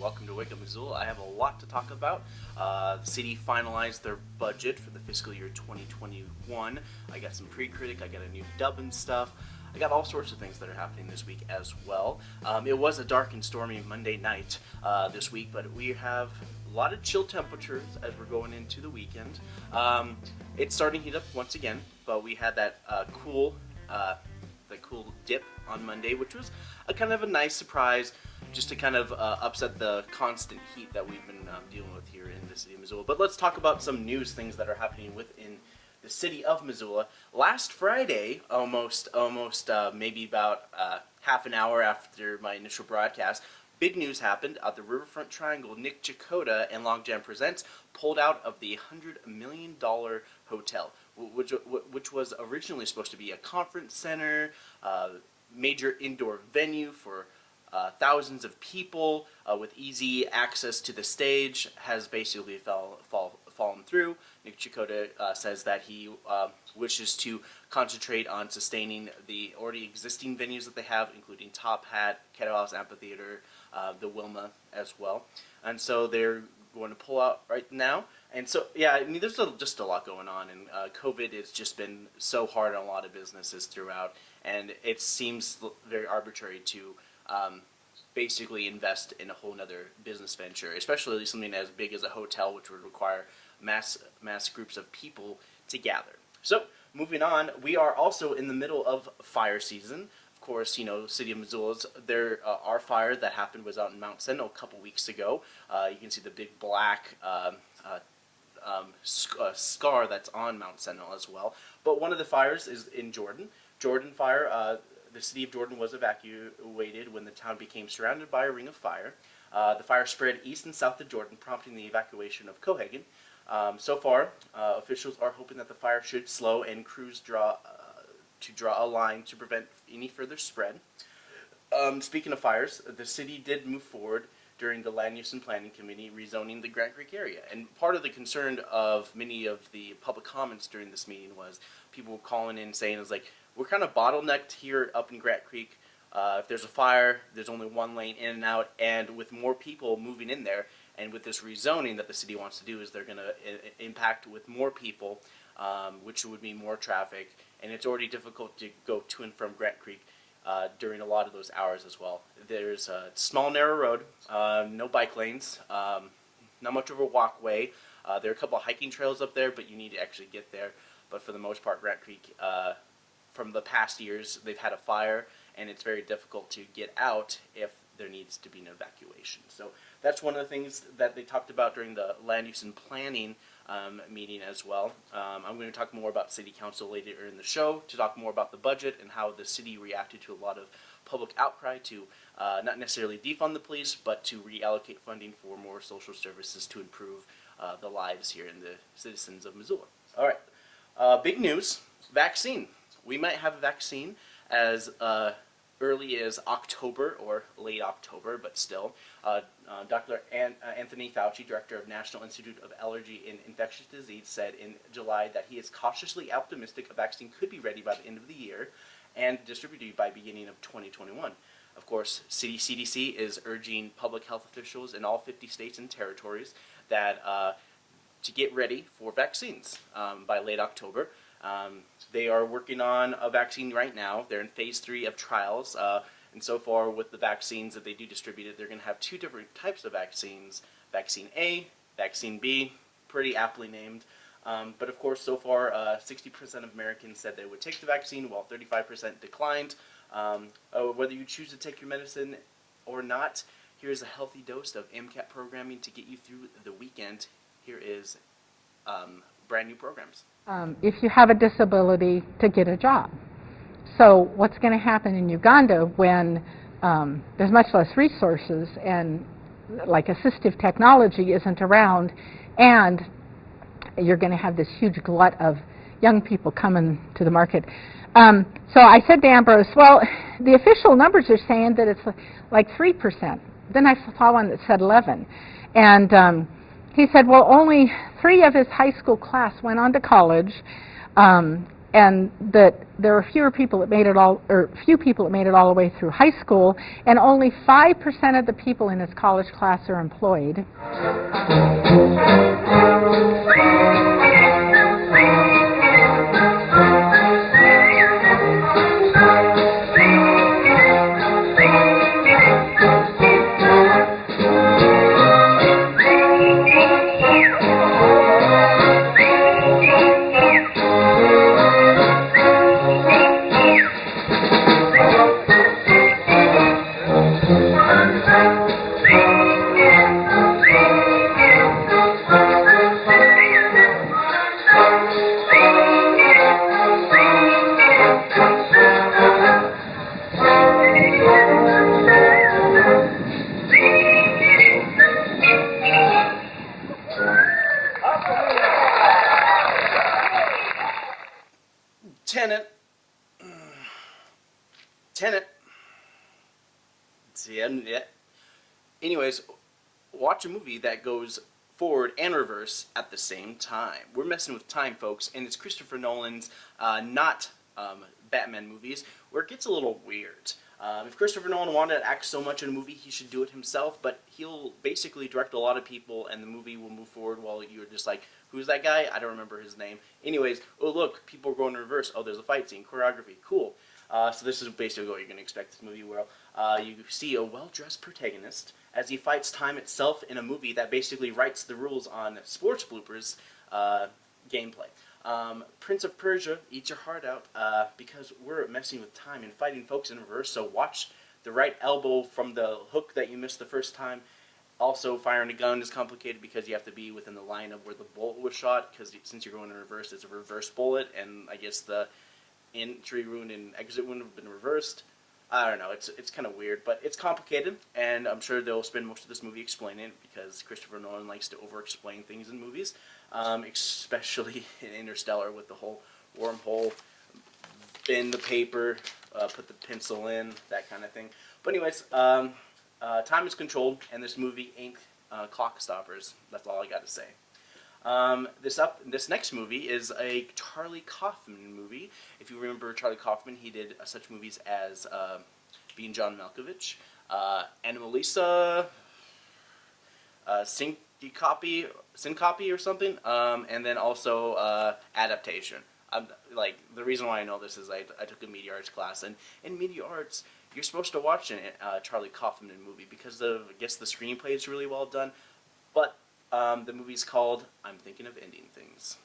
welcome to Wake Up Missoula. I have a lot to talk about. Uh, the city finalized their budget for the fiscal year 2021. I got some pre-critic, I got a new dub and stuff. I got all sorts of things that are happening this week as well. Um, it was a dark and stormy Monday night uh, this week, but we have a lot of chill temperatures as we're going into the weekend. Um, it's starting to heat up once again, but we had that uh, cool, uh, that cool dip on Monday, which was a kind of a nice surprise, just to kind of uh, upset the constant heat that we've been um, dealing with here in the city of Missoula. But let's talk about some news things that are happening within the city of Missoula. Last Friday, almost, almost uh, maybe about uh, half an hour after my initial broadcast, big news happened at the Riverfront Triangle. Nick Checota and Logjam Presents pulled out of the $100 million hotel, which, which was originally supposed to be a conference center, uh, major indoor venue for uh, thousands of people uh, with easy access to the stage has basically fell, fall, fallen through. Nick Checota uh, says that he uh, wishes to concentrate on sustaining the already existing venues that they have, including Top Hat, Kettle Amphitheater, uh, the Wilma as well. And so they're going to pull out right now. And so, yeah, I mean, there's a, just a lot going on, and uh, COVID has just been so hard on a lot of businesses throughout, and it seems very arbitrary to um, basically invest in a whole other business venture, especially something as big as a hotel, which would require mass mass groups of people to gather. So moving on, we are also in the middle of fire season. Of course, you know, City of Missoula's, there, uh, our fire that happened was out in Mount Sentinel a couple weeks ago. Uh, you can see the big black um, uh, um, sc uh, scar that's on Mount Sentinel as well. But one of the fires is in Jordan. Jordan fire, uh, the city of Jordan was evacuated when the town became surrounded by a ring of fire. Uh, the fire spread east and south of Jordan, prompting the evacuation of Cohagen. Um, so far, uh, officials are hoping that the fire should slow and crews draw uh, to draw a line to prevent any further spread. Um, speaking of fires, the city did move forward during the Land Use and Planning Committee rezoning the Grant Creek area. And part of the concern of many of the public comments during this meeting was people calling in saying, "Is like we're kind of bottlenecked here up in Grant Creek. Uh, if there's a fire, there's only one lane in and out, and with more people moving in there, and with this rezoning that the city wants to do, is they're going to impact with more people, um, which would mean more traffic, and it's already difficult to go to and from Grant Creek uh, during a lot of those hours as well. There's a small, narrow road, uh, no bike lanes, um, not much of a walkway. Uh, there are a couple of hiking trails up there, but you need to actually get there. But for the most part, Grant Creek, uh, from the past years, they've had a fire, and it's very difficult to get out if there needs to be an evacuation. So that's one of the things that they talked about during the land use and planning um, meeting as well. Um, I'm going to talk more about city council later in the show to talk more about the budget and how the city reacted to a lot of public outcry to uh, not necessarily defund the police, but to reallocate funding for more social services to improve uh, the lives here in the citizens of Missoula. All right, uh, big news, vaccine. We might have a vaccine as uh, early as October or late October, but still. Uh, uh, Dr. An uh, Anthony Fauci, director of National Institute of Allergy and Infectious Disease, said in July that he is cautiously optimistic a vaccine could be ready by the end of the year and distributed by beginning of 2021. Of course, CDC is urging public health officials in all 50 states and territories that uh, to get ready for vaccines um, by late October. Um, they are working on a vaccine right now. They're in phase three of trials. Uh, and so far with the vaccines that they do distribute, they're going to have two different types of vaccines. Vaccine A, Vaccine B, pretty aptly named. Um, but of course, so far, 60% uh, of Americans said they would take the vaccine, while 35% declined. Um, oh, whether you choose to take your medicine or not, here's a healthy dose of MCAT programming to get you through the weekend. Here is um, brand new programs um, if you have a disability to get a job. So what's going to happen in Uganda when um, there's much less resources and like assistive technology isn't around and you're going to have this huge glut of young people coming to the market. Um, so I said to Ambrose, well, the official numbers are saying that it's like 3%. Then I saw one that said 11. And um, he said, well, only three of his high school class went on to college, um, and that there are fewer people that made it all, or few people that made it all the way through high school, and only 5% of the people in his college class are employed. It's the yet. Anyways, watch a movie that goes forward and reverse at the same time. We're messing with time, folks, and it's Christopher Nolan's uh, not um, Batman movies where it gets a little weird. Um, if Christopher Nolan wanted to act so much in a movie, he should do it himself, but he'll basically direct a lot of people and the movie will move forward while you're just like, who's that guy? I don't remember his name. Anyways, oh look, people are going in reverse. Oh, there's a fight scene, choreography, cool. Uh, so this is basically what you're going to expect this movie will. Uh, you see a well-dressed protagonist as he fights time itself in a movie that basically writes the rules on sports bloopers uh, gameplay. Um, Prince of Persia eats your heart out uh, because we're messing with time and fighting folks in reverse. So watch the right elbow from the hook that you missed the first time. Also, firing a gun is complicated because you have to be within the line of where the bullet was shot. Because since you're going in reverse, it's a reverse bullet, and I guess the entry wound and exit wound have been reversed. I don't know. It's it's kind of weird, but it's complicated, and I'm sure they'll spend most of this movie explaining it because Christopher Nolan likes to over-explain things in movies, um, especially in Interstellar with the whole wormhole, bend the paper, uh, put the pencil in, that kind of thing. But anyways, um, uh, time is controlled, and this movie ain't uh, clock stoppers. That's all I got to say. Um, this up, this next movie is a Charlie Kaufman movie. If you remember Charlie Kaufman, he did uh, such movies as uh, Being John Malkovich, uh, Anomalisa, uh, Syncope, Syncope or something, um, and then also uh, Adaptation. I'm, like the reason why I know this is I, I took a media arts class, and in media arts, you're supposed to watch a uh, Charlie Kaufman movie because the I guess the screenplay is really well done, but um, the movie's called I'm Thinking of Ending Things.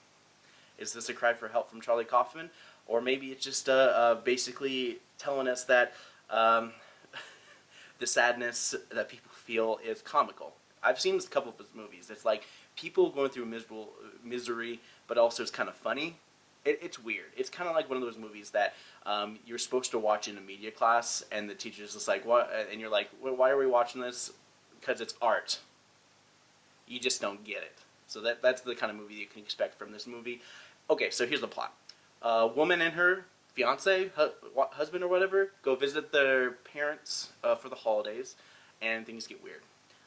Is this a cry for help from Charlie Kaufman? Or maybe it's just uh, uh, basically telling us that um, the sadness that people feel is comical. I've seen a couple of his movies. It's like people going through miserable misery, but also it's kind of funny. It, it's weird. It's kind of like one of those movies that um, you're supposed to watch in a media class, and the teacher's just like, "What?" And you're like, "Why are we watching this?" Because it's art you just don't get it. So that that's the kind of movie you can expect from this movie. Okay, so here's the plot. A woman and her fiance, hu husband or whatever, go visit their parents uh, for the holidays, and things get weird.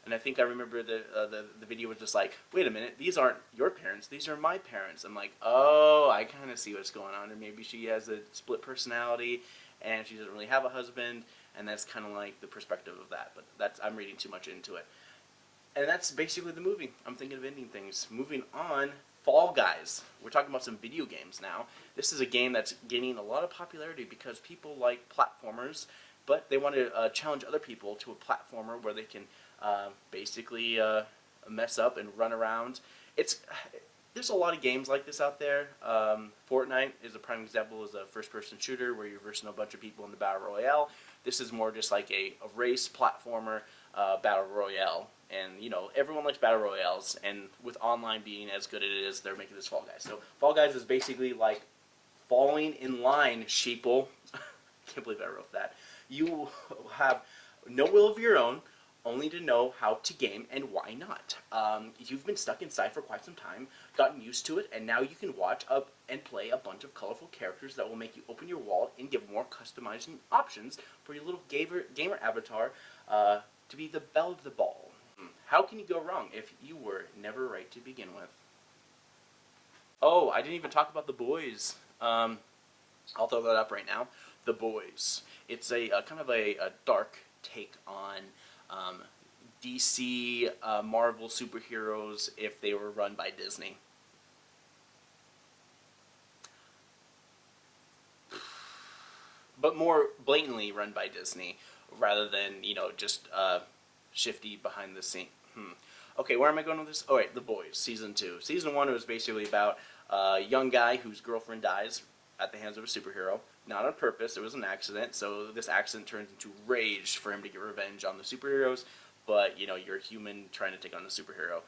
And I think I remember the, uh, the the video was just like, wait a minute, these aren't your parents, these are my parents. I'm like, oh, I kind of see what's going on. Or maybe she has a split personality, and she doesn't really have a husband, and that's kind of like the perspective of that. But that's I'm reading too much into it. And that's basically the movie. I'm thinking of ending things. Moving on, Fall Guys. We're talking about some video games now. This is a game that's gaining a lot of popularity because people like platformers, but they want to uh, challenge other people to a platformer where they can uh, basically uh, mess up and run around. It's there's a lot of games like this out there. Um, Fortnite is a prime example as a first-person shooter where you're versing a bunch of people in the battle royale. This is more just like a, a race platformer uh, battle royale and you know everyone likes battle royales and with online being as good as it is they're making this fall guys. So fall guys is basically like falling in line sheeple. Can't believe i wrote that. You have no will of your own only to know how to game and why not. Um, you've been stuck inside for quite some time gotten used to it and now you can watch up and play a bunch of colorful characters that will make you open your wallet and give more customizing options for your little gamer, gamer avatar uh, to be the belle of the ball how can you go wrong if you were never right to begin with? Oh, I didn't even talk about The Boys. Um, I'll throw that up right now. The Boys. It's a, a kind of a, a, dark take on um, DC uh, Marvel superheroes if they were run by Disney. But more blatantly run by Disney rather than, you know, just uh, shifty behind the scene. Hmm. Okay, where am I going with this? Oh, wait, The Boys, Season 2. Season 1 was basically about a young guy whose girlfriend dies at the hands of a superhero. Not on purpose, it was an accident, so this accident turns into rage for him to get revenge on the superheroes, but, you know, you're a human trying to take on a superhero.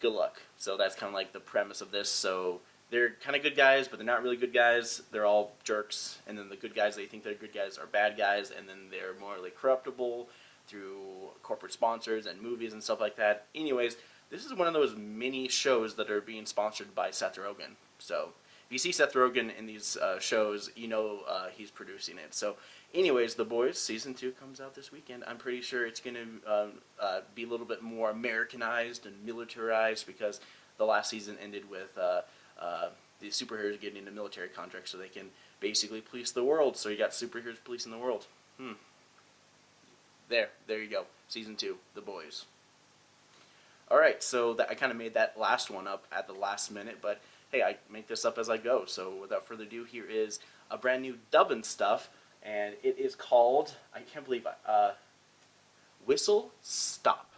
Good luck. So that's kind of like the premise of this, so they're kind of good guys, but they're not really good guys. They're all jerks, and then the good guys they think they're good guys are bad guys, and then they're morally corruptible through corporate sponsors and movies and stuff like that. Anyways, this is one of those mini shows that are being sponsored by Seth Rogen. So if you see Seth Rogen in these uh, shows, you know uh, he's producing it. So, anyways, The Boys season two comes out this weekend. I'm pretty sure it's going to um, uh, be a little bit more Americanized and militarized because the last season ended with uh, uh, the superheroes getting a military contract so they can basically police the world. So you got superheroes policing the world. Hmm. There, there you go. Season two, The Boys. All right, so that, I kind of made that last one up at the last minute, but hey, I make this up as I go. So without further ado, here is a brand new dubbing stuff, and it is called, I can't believe, uh, Whistle Stop.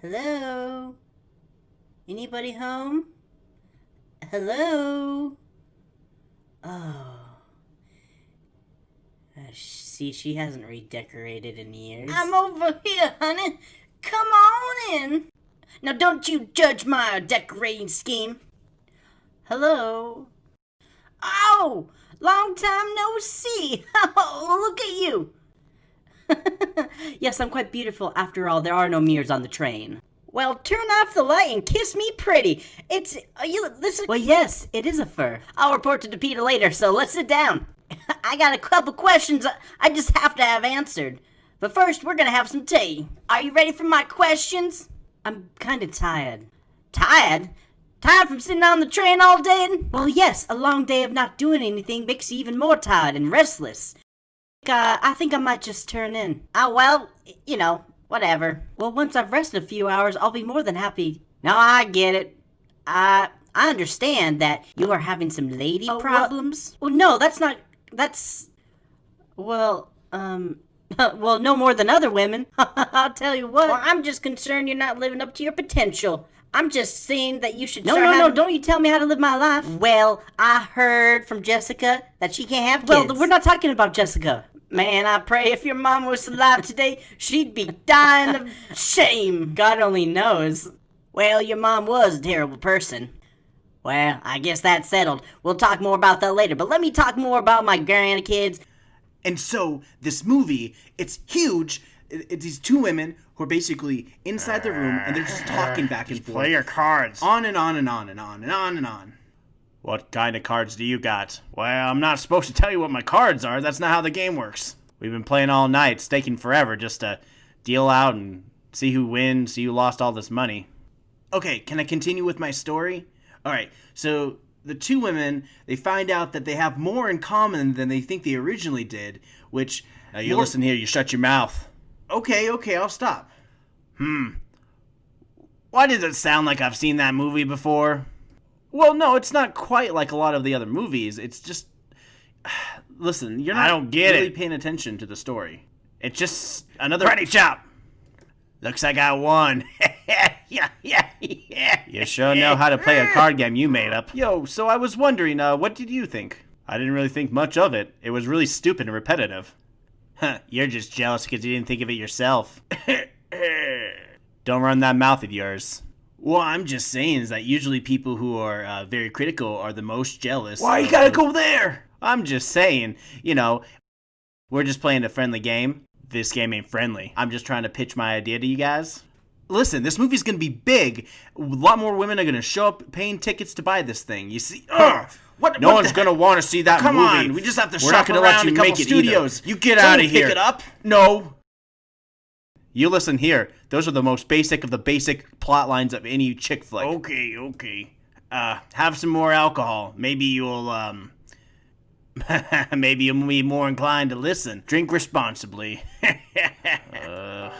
Hello? Anybody home? Hello? Oh. Uh, see, she hasn't redecorated in years. I'm over here, honey. Come on in. Now, don't you judge my decorating scheme. Hello? Oh, long time no see. Oh, look at you. yes, I'm quite beautiful. After all, there are no mirrors on the train. Well, turn off the light and kiss me pretty. It's uh, you. Listen. Well, yes, it is a fur. I'll report to Peter later. So let's sit down. I got a couple questions I just have to have answered. But first, we're gonna have some tea. Are you ready for my questions? I'm kind of tired. Tired? Tired from sitting on the train all day? Well, yes, a long day of not doing anything makes you even more tired and restless. Uh, I think I might just turn in. Oh, well, you know, whatever. Well, once I've rested a few hours, I'll be more than happy. No, I get it. I I understand that you are having some lady oh, problems. Well, no, that's not. That's. Well, um. well, no more than other women. I'll tell you what. Well, I'm just concerned you're not living up to your potential. I'm just saying that you should. No, no, no! Don't you tell me how to live my life. Well, I heard from Jessica that she can't have kids. Well, we're not talking about Jessica. Man, I pray if your mom was alive today, she'd be dying of shame. God only knows. Well, your mom was a terrible person. Well, I guess that's settled. We'll talk more about that later, but let me talk more about my grandkids. And so, this movie, it's huge. It's these two women who are basically inside the room and they're just talking back and forth. Play your cards. On and on and on and on and on and on. What kind of cards do you got? Well, I'm not supposed to tell you what my cards are. That's not how the game works. We've been playing all night, staking forever just to deal out and see who wins, see who lost all this money. Okay, can I continue with my story? All right, so the two women they find out that they have more in common than they think they originally did, which now you more... listen here. You shut your mouth. Okay, okay, I'll stop. Hmm. Why does it sound like I've seen that movie before? Well, no, it's not quite like a lot of the other movies. It's just listen, you're not I don't get really it. paying attention to the story. It's just another ready chop. Looks like I won. yeah, yeah, yeah. You sure know how to play a card game you made up. Yo, so I was wondering, uh, what did you think? I didn't really think much of it. It was really stupid and repetitive. Huh, you're just jealous because you didn't think of it yourself. Don't run that mouth of yours. Well, I'm just saying is that usually people who are uh, very critical are the most jealous. Why you gotta go there? I'm just saying, you know, we're just playing a friendly game. This game ain't friendly. I'm just trying to pitch my idea to you guys. Listen, this movie's gonna be big. A lot more women are gonna show up paying tickets to buy this thing. You see? Ugh. What, no what one's gonna want to see that Come movie. on, we just have to We're shop not gonna around let you a couple make it studios. Either. You get out of here. Pick it up? No. You listen here. Those are the most basic of the basic plot lines of any chick flick. Okay, okay. Uh, have some more alcohol. Maybe you'll, um, maybe you'll be more inclined to listen. Drink responsibly. uh.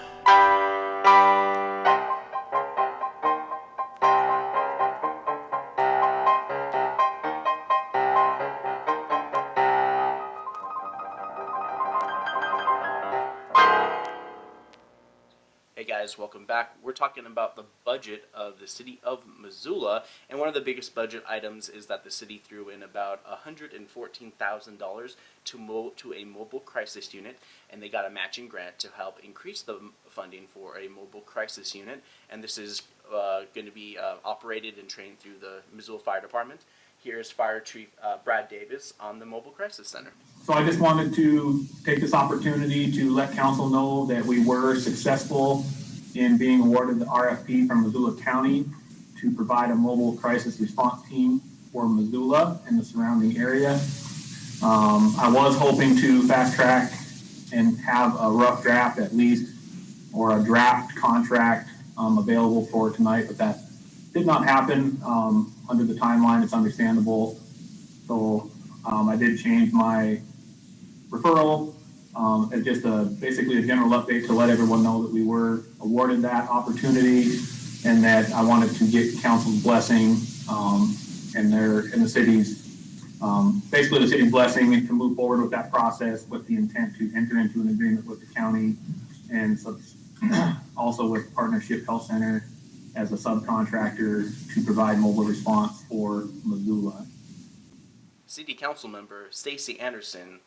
Guys, welcome back. We're talking about the budget of the city of Missoula, and one of the biggest budget items is that the city threw in about $114,000 to to a mobile crisis unit, and they got a matching grant to help increase the funding for a mobile crisis unit. And this is uh, going to be uh, operated and trained through the Missoula Fire Department. Here's Fire Chief uh, Brad Davis on the Mobile Crisis Center. So I just wanted to take this opportunity to let council know that we were successful in being awarded the RFP from Missoula County to provide a mobile crisis response team for Missoula and the surrounding area. Um, I was hoping to fast track and have a rough draft at least, or a draft contract, um, available for tonight, but that did not happen, um, under the timeline, it's understandable. So, um, I did change my referral, um, as just a, basically a general update to let everyone know that we were awarded that opportunity and that I wanted to get council's blessing, um, and their, and the city's, um, basically the city's blessing and to move forward with that process with the intent to enter into an agreement with the county and also with Partnership Health Center as a subcontractor to provide mobile response for Missoula. City Council member Stacie Anderson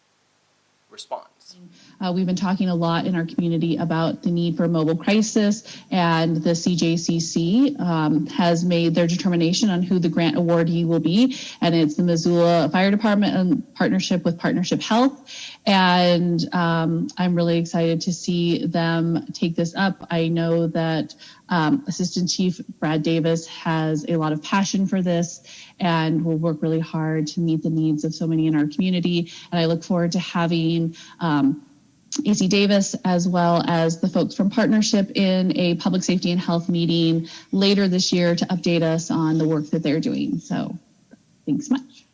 responds. Uh, we've been talking a lot in our community about the need for mobile crisis, and the CJCC um, has made their determination on who the grant awardee will be, and it's the Missoula Fire Department in partnership with Partnership Health. And um, I'm really excited to see them take this up. I know that um, Assistant Chief Brad Davis has a lot of passion for this and will work really hard to meet the needs of so many in our community. And I look forward to having um, AC Davis as well as the folks from Partnership in a public safety and health meeting later this year to update us on the work that they're doing. So thanks much.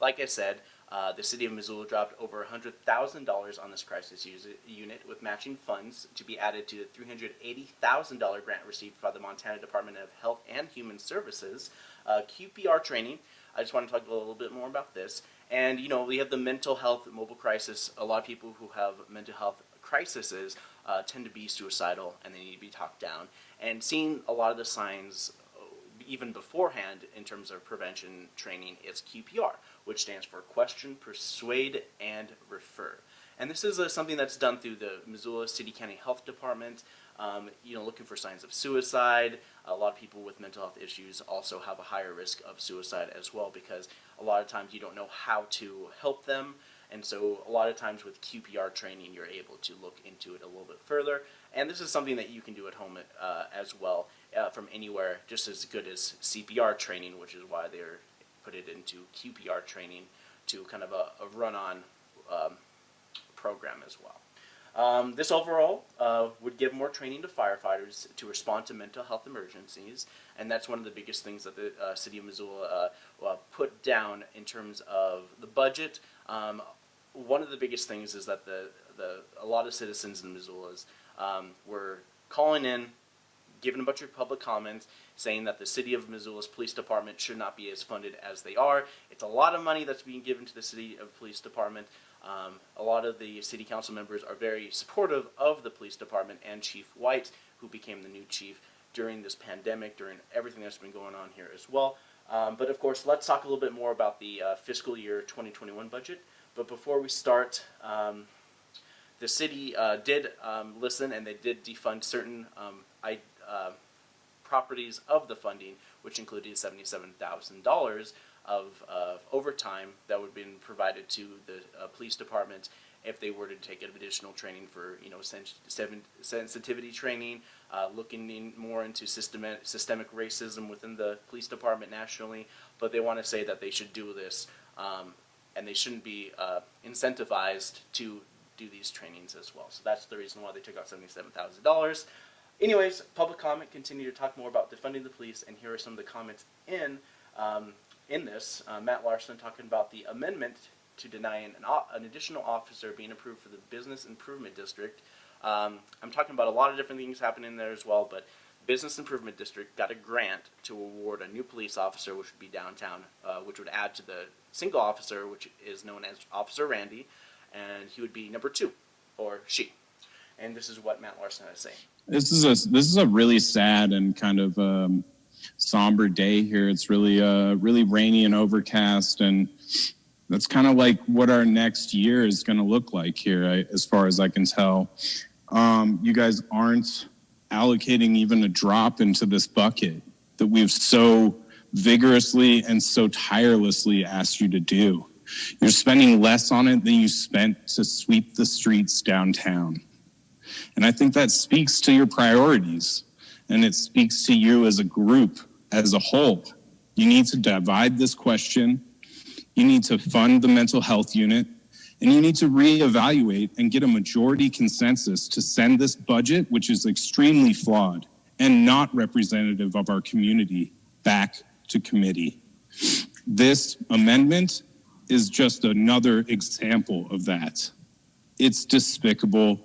Like I said, uh, the city of Missoula dropped over $100,000 on this crisis unit with matching funds to be added to the $380,000 grant received by the Montana Department of Health and Human Services. Uh, QPR training. I just want to talk a little bit more about this. And, you know, we have the mental health mobile crisis. A lot of people who have mental health crises uh, tend to be suicidal and they need to be talked down. And seeing a lot of the signs even beforehand in terms of prevention training is QPR, which stands for Question, Persuade, and Refer. And this is uh, something that's done through the Missoula City County Health Department. Um, you know, looking for signs of suicide. A lot of people with mental health issues also have a higher risk of suicide as well because a lot of times you don't know how to help them. And so, a lot of times with QPR training, you're able to look into it a little bit further. And this is something that you can do at home uh, as well uh, from anywhere, just as good as CPR training, which is why they're put it into QPR training to kind of a, a run-on um, program as well. Um, this overall uh, would give more training to firefighters to respond to mental health emergencies, and that's one of the biggest things that the uh, city of Missoula uh, uh, put down in terms of the budget. Um, one of the biggest things is that the, the a lot of citizens in Missoula's um, were calling in, giving a bunch of public comments, saying that the city of Missoula's police department should not be as funded as they are. It's a lot of money that's being given to the city of police department. Um, a lot of the city council members are very supportive of the police department and Chief White, who became the new chief during this pandemic, during everything that's been going on here as well. Um, but of course, let's talk a little bit more about the uh, fiscal year 2021 budget. But before we start, um, the city uh, did um, listen and they did defund certain um, I, uh, properties of the funding, which included $77,000 of uh, overtime that would been provided to the uh, police department if they were to take additional training for, you know, sensitivity training, uh, looking in more into systemic, systemic racism within the police department nationally. But they want to say that they should do this um, and they shouldn't be uh, incentivized to do these trainings as well. So that's the reason why they took out seventy-seven thousand dollars. Anyways, public comment. Continue to talk more about defunding the police, and here are some of the comments in um, in this. Uh, Matt Larson talking about the amendment to denying an, an additional officer being approved for the business improvement district. Um, I'm talking about a lot of different things happening there as well, but Business Improvement District got a grant to award a new police officer, which would be downtown, uh, which would add to the single officer, which is known as Officer Randy, and he would be number two, or she. And this is what Matt Larson has to say. This is a this is a really sad and kind of um, somber day here. It's really uh, really rainy and overcast, and that's kind of like what our next year is going to look like here, I, as far as I can tell. Um, you guys aren't allocating even a drop into this bucket that we've so vigorously and so tirelessly asked you to do. You're spending less on it than you spent to sweep the streets downtown. And I think that speaks to your priorities and it speaks to you as a group, as a whole. You need to divide this question. You need to fund the mental health unit and you need to reevaluate and get a majority consensus to send this budget, which is extremely flawed and not representative of our community, back to committee. This amendment is just another example of that. It's despicable,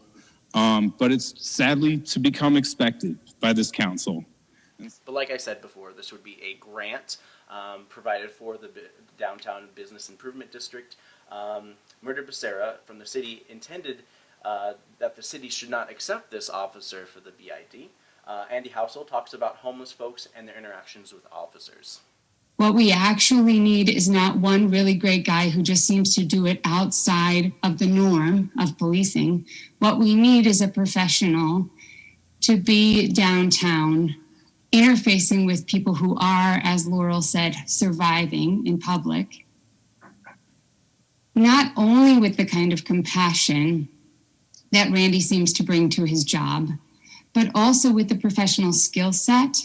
um, but it's sadly to become expected by this council. But like I said before, this would be a grant um, provided for the downtown business improvement district. Um, Mirtha Becerra from the city intended uh, that the city should not accept this officer for the BID. Uh, Andy Housel talks about homeless folks and their interactions with officers. What we actually need is not one really great guy who just seems to do it outside of the norm of policing. What we need is a professional to be downtown, interfacing with people who are, as Laurel said, surviving in public, not only with the kind of compassion that Randy seems to bring to his job, but also with the professional skill set.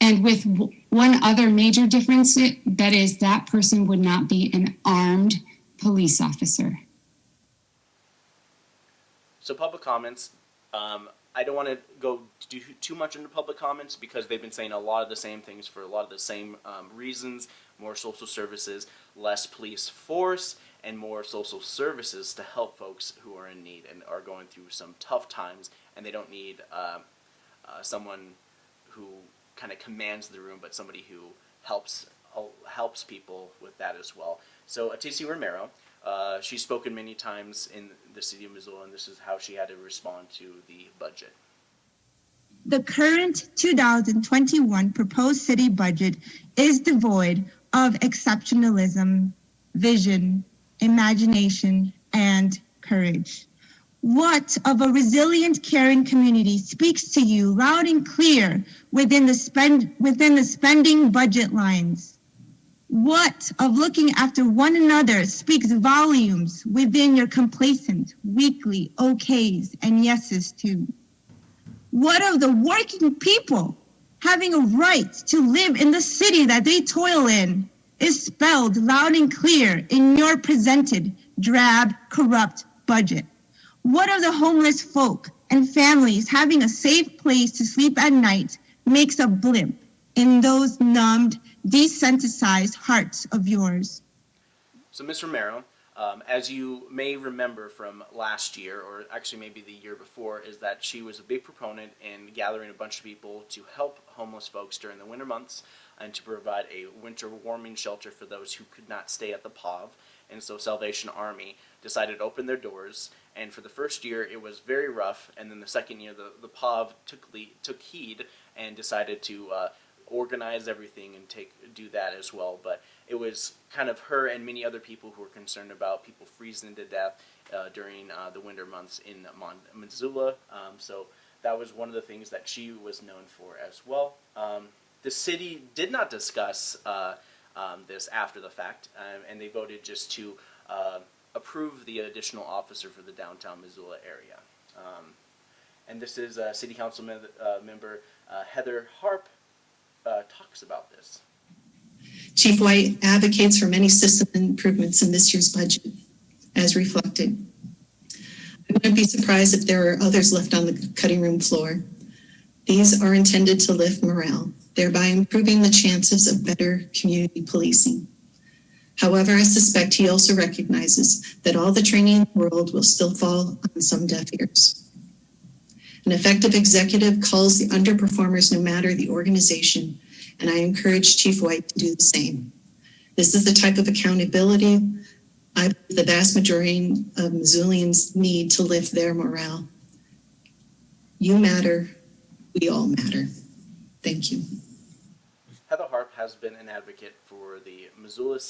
And with one other major difference that is, that person would not be an armed police officer. So, public comments. Um, I don't want to go do too much into public comments because they've been saying a lot of the same things for a lot of the same um, reasons more social services, less police force, and more social services to help folks who are in need and are going through some tough times, and they don't need uh, uh, someone who kind of commands the room, but somebody who helps uh, helps people with that as well. So Atisi Romero, uh, she's spoken many times in the city of Missoula, and this is how she had to respond to the budget. The current 2021 proposed city budget is devoid of exceptionalism, vision, imagination, and courage. What of a resilient, caring community speaks to you loud and clear within the spend within the spending budget lines? What of looking after one another speaks volumes within your complacent, weekly okays and yeses too? What of the working people having a right to live in the city that they toil in is spelled loud and clear in your presented drab, corrupt budget. What of the homeless folk and families having a safe place to sleep at night makes a blimp in those numbed, desensitized hearts of yours? So, Ms. Romero, um, as you may remember from last year, or actually maybe the year before, is that she was a big proponent in gathering a bunch of people to help homeless folks during the winter months and to provide a winter warming shelter for those who could not stay at the POV. And so Salvation Army decided to open their doors. And for the first year, it was very rough. And then the second year, the, the POV took, took heed and decided to uh, organize everything and take do that as well. But it was kind of her and many other people who were concerned about people freezing to death uh, during uh, the winter months in Mon- Missoula. Um, so that was one of the things that she was known for as well. Um, the city did not discuss uh, um, this after the fact, um, and they voted just to uh, approve the additional officer for the downtown Missoula area. Um, and this is uh, City Council me- uh, member Heather Harp talks about this. Chief White advocates for many system improvements in this year's budget, as reflected. I wouldn't be surprised if there are others left on the cutting room floor. These are intended to lift morale, thereby improving the chances of better community policing. However, I suspect he also recognizes that all the training in the world will still fall on some deaf ears. An effective executive calls the underperformers no matter the organization, and I encourage Chief White to do the same. This is the type of accountability I believe the vast majority of Missoulians need to lift their morale. You matter, we all matter. Thank you. Has been an advocate for the Missoula,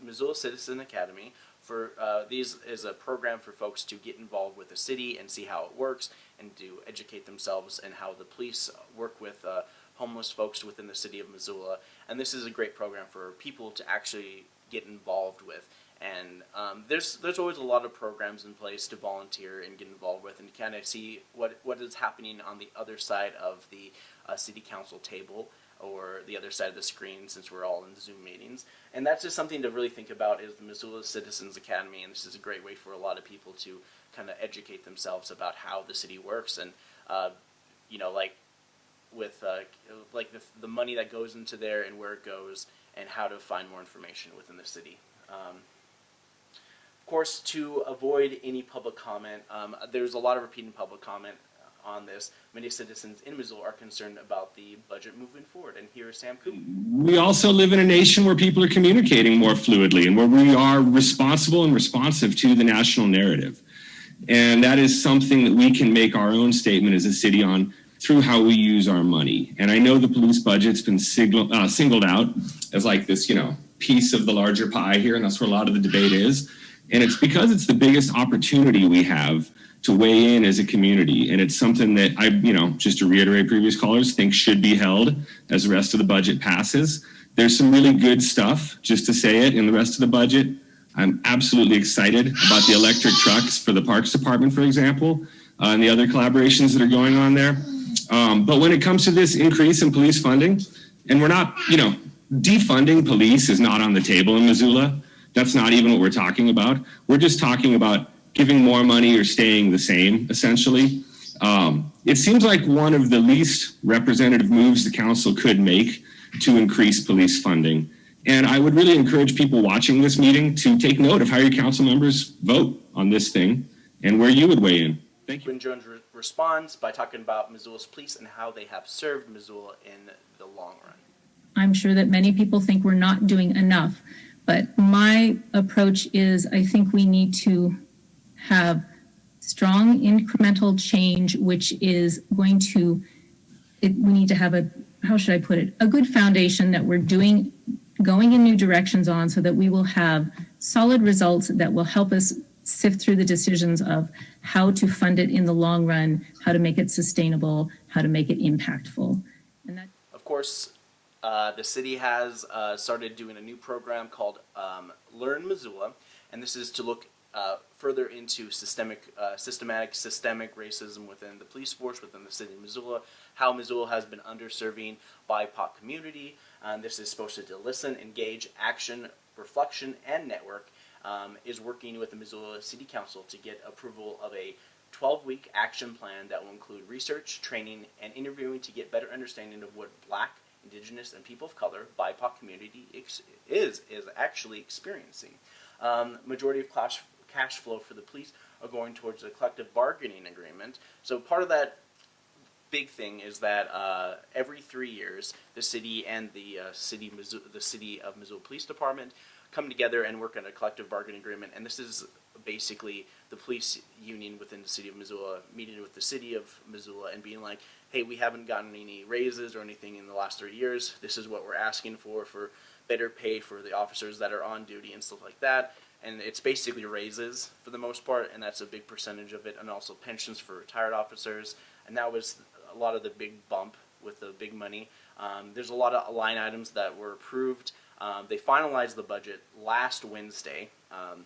Missoula Citizen Academy. For uh, these is a program for folks to get involved with the city and see how it works, and to educate themselves and how the police work with uh, homeless folks within the city of Missoula. And this is a great program for people to actually get involved with. And um, there's there's always a lot of programs in place to volunteer and get involved with, and kind of see what what is happening on the other side of the uh, city council table or the other side of the screen since we're all in Zoom meetings. And that's just something to really think about is the Missoula Citizens Academy and this is a great way for a lot of people to kind of educate themselves about how the city works and uh, you know like with uh, like the, the money that goes into there and where it goes and how to find more information within the city. Um, of course, to avoid any public comment, um, there's a lot of repeating public comment on this. Many citizens in Missoula are concerned about the budget moving forward. And here is Sam Cooper. We also live in a nation where people are communicating more fluidly and where we are responsible and responsive to the national narrative. And that is something that we can make our own statement as a city on through how we use our money. And I know the police budget's been signal, uh, singled out as like this, you know, piece of the larger pie here, and that's where a lot of the debate is. And it's because it's the biggest opportunity we have to weigh in as a community. And it's something that I, you know, just to reiterate previous callers, think should be held as the rest of the budget passes. There's some really good stuff, just to say it, in the rest of the budget. I'm absolutely excited about the electric trucks for the Parks Department, for example, uh, and the other collaborations that are going on there. Um, but when it comes to this increase in police funding, and we're not, you know, defunding police is not on the table in Missoula. That's not even what we're talking about. We're just talking about giving more money or staying the same, essentially. Um, it seems like one of the least representative moves the council could make to increase police funding. And I would really encourage people watching this meeting to take note of how your council members vote on this thing and where you would weigh in. Thank you. Gwen Jones re responds by talking about Missoula's police and how they have served Missoula in the long run. I'm sure that many people think we're not doing enough, but my approach is I think we need to have strong incremental change, which is going to, it, we need to have a, how should I put it, a good foundation that we're doing, going in new directions on so that we will have solid results that will help us sift through the decisions of how to fund it in the long run, how to make it sustainable, how to make it impactful. And that of course, uh, the city has uh, started doing a new program called um, Learn Missoula, and this is to look uh, further into systemic, uh, systematic, systemic racism within the police force, within the city of Missoula, how Missoula has been underserving BIPOC community. Um, this is supposed to listen, engage, action, reflection, and network. Um, is working with the Missoula City Council to get approval of a 12-week action plan that will include research, training, and interviewing to get better understanding of what Black, Indigenous, and people of color BIPOC community is is actually experiencing. Um, majority of class cash flow for the police are going towards a collective bargaining agreement. So part of that big thing is that uh, every three years, the city and the uh, city the city of Missoula Police Department come together and work on a collective bargaining agreement. And this is basically the police union within the city of Missoula meeting with the city of Missoula and being like, hey, we haven't gotten any raises or anything in the last three years. This is what we're asking for for better pay for the officers that are on duty and stuff like that and it's basically raises for the most part, and that's a big percentage of it, and also pensions for retired officers, and that was a lot of the big bump with the big money. Um, there's a lot of line items that were approved. Um, they finalized the budget last Wednesday, um,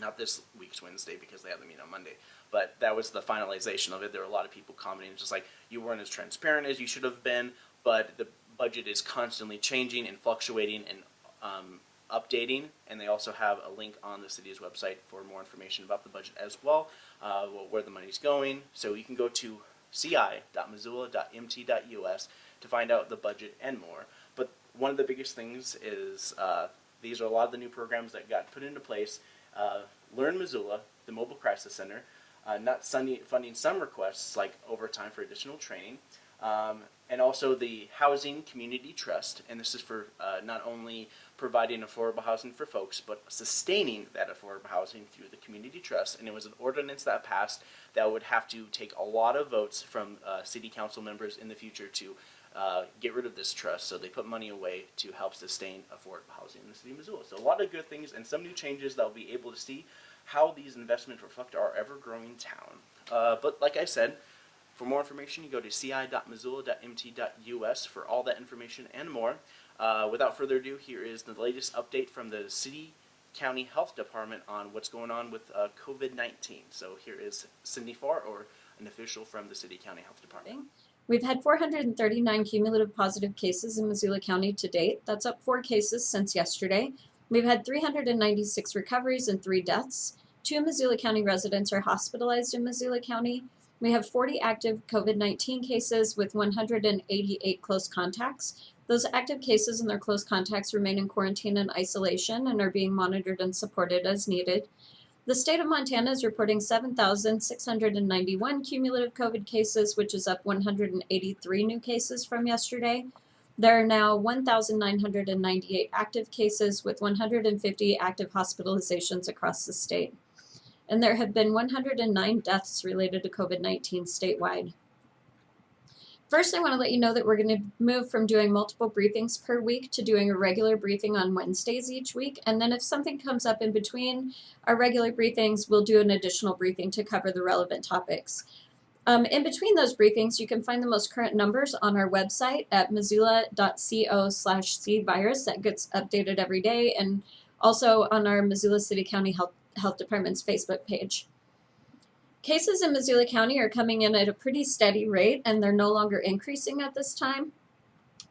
not this week's Wednesday because they had the meeting on Monday, but that was the finalization of it. There were a lot of people commenting, just like you weren't as transparent as you should have been, but the budget is constantly changing and fluctuating and um, updating, and they also have a link on the city's website for more information about the budget as well, uh, where the money's going. So you can go to ci.missoula.mt.us to find out the budget and more. But one of the biggest things is uh, these are a lot of the new programs that got put into place. Uh, Learn Missoula, the Mobile Crisis Center, uh, not funding some requests like overtime for additional training, um, and also the Housing Community Trust, and this is for uh, not only providing affordable housing for folks, but sustaining that affordable housing through the Community Trust. And it was an ordinance that passed that would have to take a lot of votes from uh, city council members in the future to uh, get rid of this trust. So they put money away to help sustain affordable housing in the city of Missoula. So a lot of good things and some new changes that we'll be able to see how these investments reflect our ever-growing town. Uh, but like I said, for more information, you go to ci.missoula.mt.us for all that information and more. Uh, without further ado, here is the latest update from the City County Health Department on what's going on with uh, COVID-19. So here is Cindy Farr, or an official from the City County Health Department. We've had 439 cumulative positive cases in Missoula County to date. That's up four cases since yesterday. We've had 396 recoveries and three deaths. Two Missoula County residents are hospitalized in Missoula County. We have 40 active COVID-19 cases with 188 close contacts. Those active cases and their close contacts remain in quarantine and isolation and are being monitored and supported as needed. The state of Montana is reporting 7,691 cumulative COVID cases, which is up 183 new cases from yesterday. There are now 1,998 active cases with 150 active hospitalizations across the state. And there have been 109 deaths related to COVID-19 statewide. First, I want to let you know that we're going to move from doing multiple briefings per week to doing a regular briefing on Wednesdays each week. And then if something comes up in between our regular briefings, we'll do an additional briefing to cover the relevant topics. Um, in between those briefings, you can find the most current numbers on our website at missoula.co slash cvirus. That gets updated every day and also on our Missoula City County Health, Health Department's Facebook page. Cases in Missoula County are coming in at a pretty steady rate and they're no longer increasing at this time.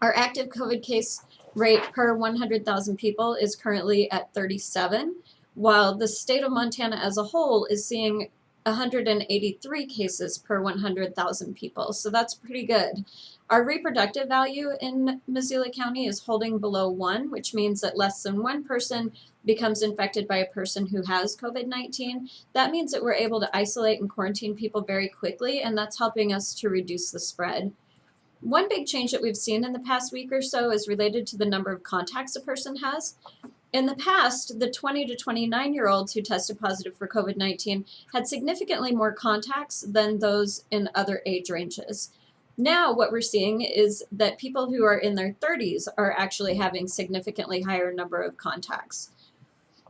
Our active COVID case rate per 100,000 people is currently at 37, while the state of Montana as a whole is seeing 183 cases per 100,000 people, so that's pretty good. Our reproductive value in Missoula County is holding below one, which means that less than one person becomes infected by a person who has COVID-19. That means that we're able to isolate and quarantine people very quickly, and that's helping us to reduce the spread. One big change that we've seen in the past week or so is related to the number of contacts a person has. In the past, the 20 to 29 year olds who tested positive for COVID 19 had significantly more contacts than those in other age ranges. Now, what we're seeing is that people who are in their 30s are actually having significantly higher number of contacts.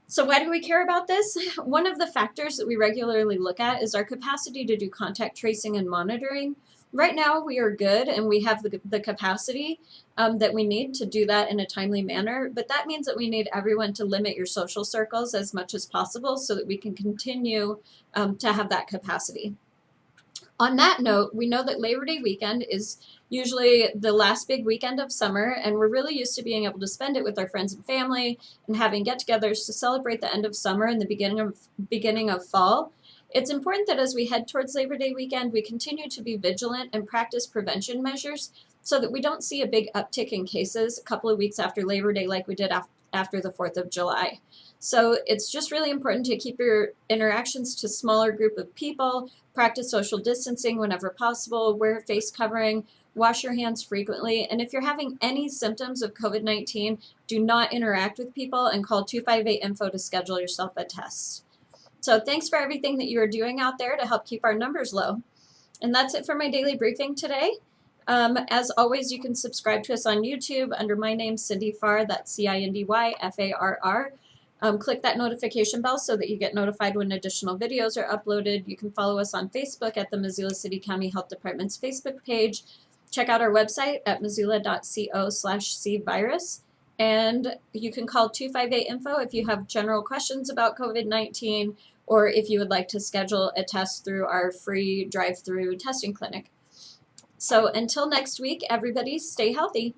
So why do we care about this? One of the factors that we regularly look at is our capacity to do contact tracing and monitoring. Right now we are good and we have the, the capacity um, that we need to do that in a timely manner, but that means that we need everyone to limit your social circles as much as possible so that we can continue um, to have that capacity. On that note, we know that Labor Day weekend is usually the last big weekend of summer, and we're really used to being able to spend it with our friends and family and having get-togethers to celebrate the end of summer and the beginning of beginning of fall. It's important that as we head towards Labor Day weekend, we continue to be vigilant and practice prevention measures so that we don't see a big uptick in cases a couple of weeks after Labor Day like we did af after the 4th of July. So it's just really important to keep your interactions to smaller group of people, practice social distancing whenever possible, wear face covering, wash your hands frequently, and if you're having any symptoms of COVID-19, do not interact with people and call 258-INFO to schedule yourself a test. So thanks for everything that you are doing out there to help keep our numbers low. And that's it for my daily briefing today. Um, as always, you can subscribe to us on YouTube under my name, Cindy Farr, that's C-I-N-D-Y-F-A-R-R. Um, click that notification bell so that you get notified when additional videos are uploaded. You can follow us on Facebook at the Missoula City County Health Department's Facebook page. Check out our website at missoula.co slash cvirus. And you can call 258-INFO if you have general questions about COVID-19 or if you would like to schedule a test through our free drive-through testing clinic. So until next week, everybody stay healthy.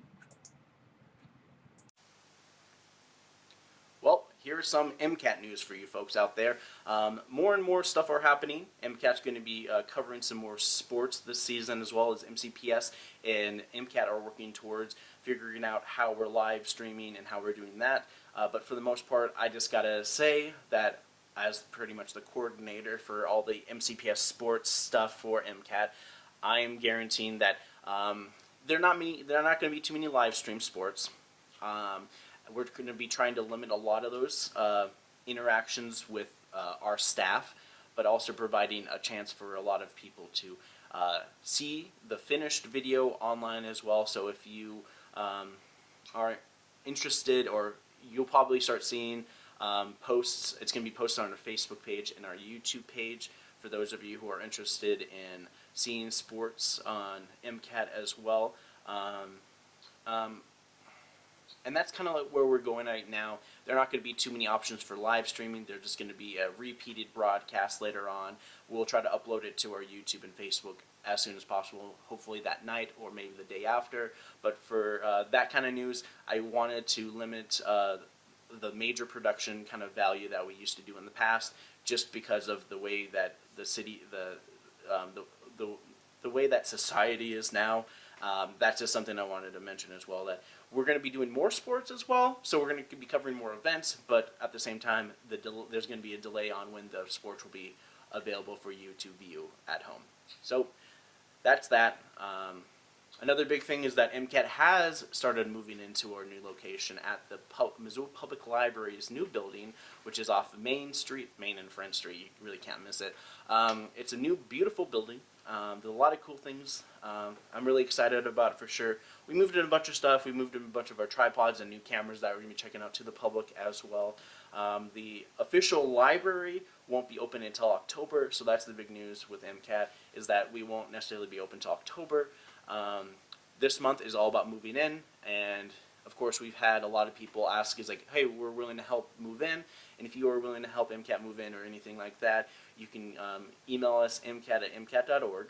Some MCAT news for you folks out there. Um, more and more stuff are happening. MCAT's going to be uh, covering some more sports this season as well as MCPS and MCAT are working towards figuring out how we're live streaming and how we're doing that. Uh, but for the most part, I just gotta say that as pretty much the coordinator for all the MCPS sports stuff for MCAT, I am guaranteeing that um, there not are not going to be too many live stream sports. Um, we're going to be trying to limit a lot of those uh, interactions with uh, our staff, but also providing a chance for a lot of people to uh, see the finished video online as well. So if you um, are interested, or you'll probably start seeing um, posts. It's going to be posted on our Facebook page and our YouTube page for those of you who are interested in seeing sports on MCAT as well. Um, um, and that's kind of like where we're going right now. There are not going to be too many options for live streaming. They're just going to be a repeated broadcast later on. We'll try to upload it to our YouTube and Facebook as soon as possible, hopefully that night or maybe the day after. But for uh, that kind of news, I wanted to limit uh, the major production kind of value that we used to do in the past, just because of the way that the city, the um, the, the the way that society is now. Um, that's just something I wanted to mention as well. That we're going to be doing more sports as well, so we're going to be covering more events. But at the same time, the there's going to be a delay on when the sports will be available for you to view at home. So that's that. Um, another big thing is that MCAT has started moving into our new location at the Missoula Public Library's new building, which is off Main Street, Main and Friend Street. You really can't miss it. Um, it's a new, beautiful building. Um, there's a lot of cool things. Um, I'm really excited about it for sure. We moved in a bunch of stuff. We moved in a bunch of our tripods and new cameras that we're going to be checking out to the public as well. Um, the official library won't be open until October, so that's the big news with MCAT, is that we won't necessarily be open until October. Um, this month is all about moving in, and of course we've had a lot of people ask, is like, hey, we're willing to help move in, and if you are willing to help MCAT move in or anything like that, you can um, email us mcat at mcat.org.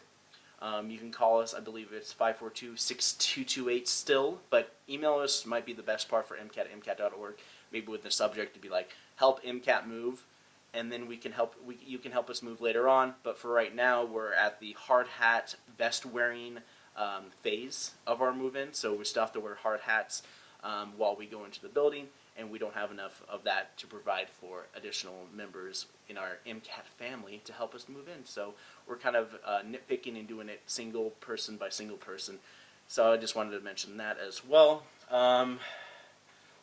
Um, you can call us, I believe it's 542-6228 still, but email us might be the best part for MCAT at mcat.org, maybe with the subject to be like, help MCAT move, and then we can help, we, you can help us move later on, but for right now, we're at the hard hat, vest wearing um, phase of our move-in, so we still have to wear hard hats um, while we go into the building, and we don't have enough of that to provide for additional members in our MCAT family to help us move in. So we're kind of uh, nitpicking and doing it single person by single person. So I just wanted to mention that as well. Um,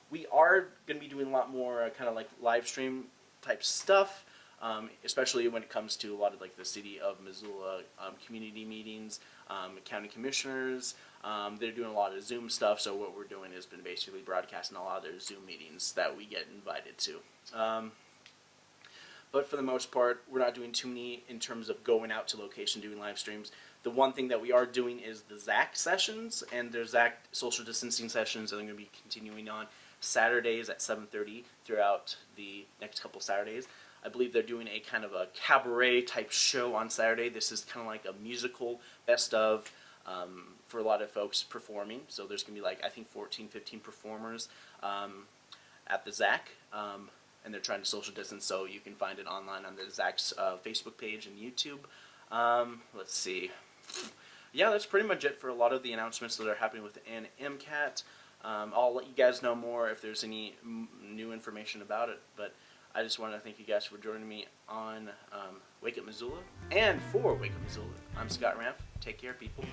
we are going to be doing a lot more uh, kind of like live stream type stuff, um, especially when it comes to a lot of like the city of Missoula um, community meetings, um, county commissioners, um, they're doing a lot of Zoom stuff, so what we're doing has been basically broadcasting a lot of their Zoom meetings that we get invited to. Um, but for the most part, we're not doing too many in terms of going out to location doing live streams. The one thing that we are doing is the ZACC sessions, and their ZACC social distancing sessions are going to be continuing on Saturdays at 7.30 throughout the next couple Saturdays. I believe they're doing a kind of a cabaret type show on Saturday. This is kind of like a musical best of um, for a lot of folks performing. So there's going to be like, I think 14, 15 performers um, at the ZACC. Um, and they're trying to social distance, so you can find it online on the ZACC's uh, Facebook page and YouTube. Um, let's see. Yeah, that's pretty much it for a lot of the announcements that are happening within MCAT. Um, I'll let you guys know more if there's any new information about it, but I just want to thank you guys for joining me on um, Wake Up Missoula and for Wake Up Missoula. I'm Scott Ramp. Take care, people.